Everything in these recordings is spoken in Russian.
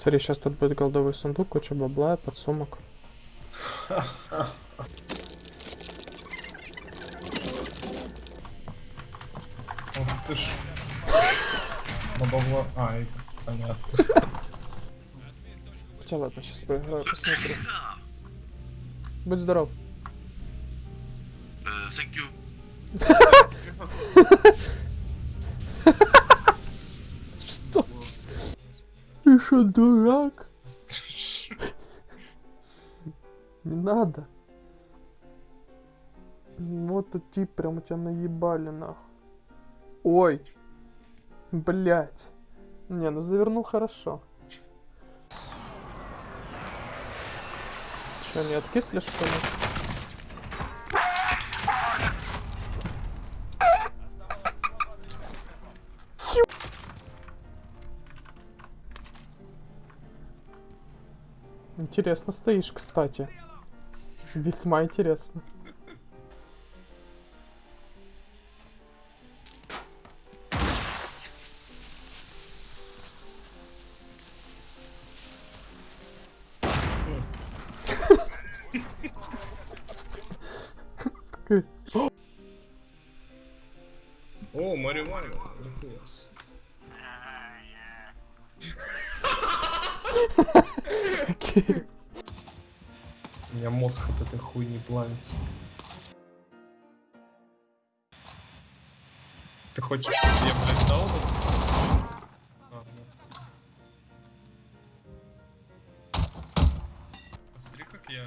Смотри, сейчас тут будет голдовый сундук, куча бабла, подсумок. Ух ты ж. Бабло... А, и- понятно. Хотя ладно, сейчас поиграю, посмотрю. Будь здоров. Uh, thank you. Что? Ты что, дурак? Не надо. Вот тут тип прям тебя наебали нахуй. Ой. Блять. Не, ну завернул хорошо. Че, не откисли что ли? Интересно стоишь, кстати. Весьма интересно. О, Марио Марио. окей. У меня мозг от этой хуйни плавится. Ты хочешь, чтобы я, вот? А, ну. Посмотри, как я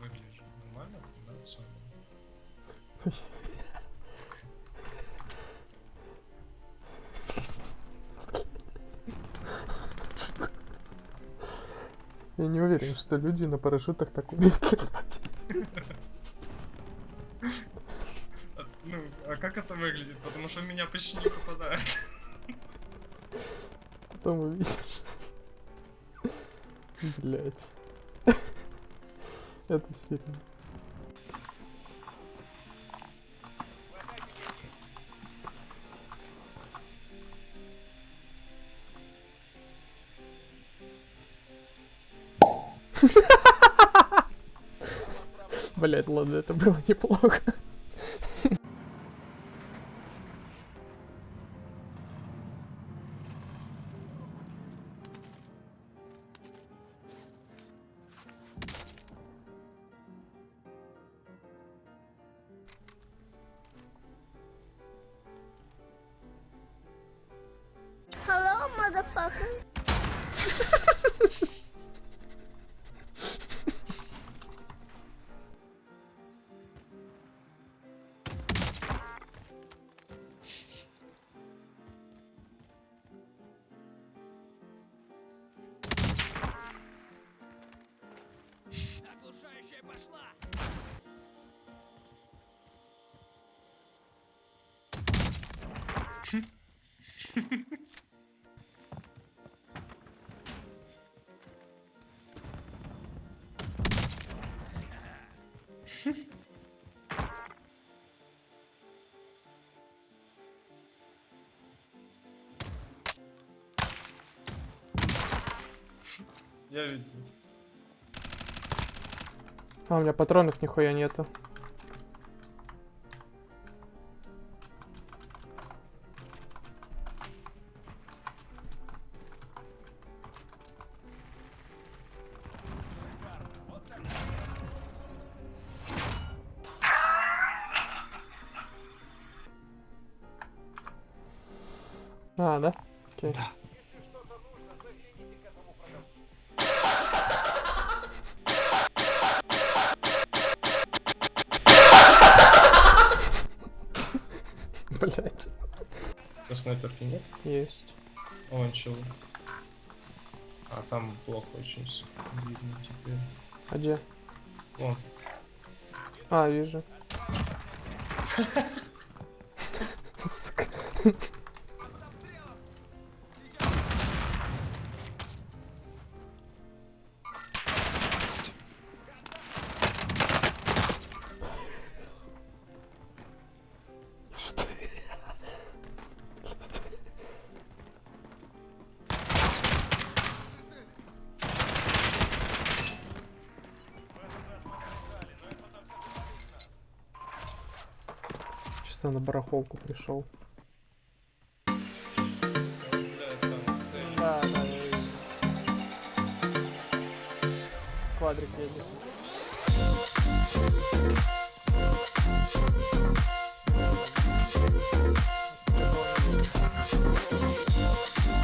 выгляжу. Нормально? Да, все. Я не уверен, что люди на парашютах так умеют летать. Ну, а как это выглядит? Потому что меня почти не попадает. Потом увидишь. Блять. Это сильно. Блять, ладно, это было неплохо. Я видел. А, у меня патронов нихуя нету. А, да? Окей. Блять, А снайперки нет? есть. О, чел. А там плохо очень видно теперь. А где? Вон. А, вижу. Сука. Наконец-то на барахолку пришел. Да. Да. Квадрик едет. Есть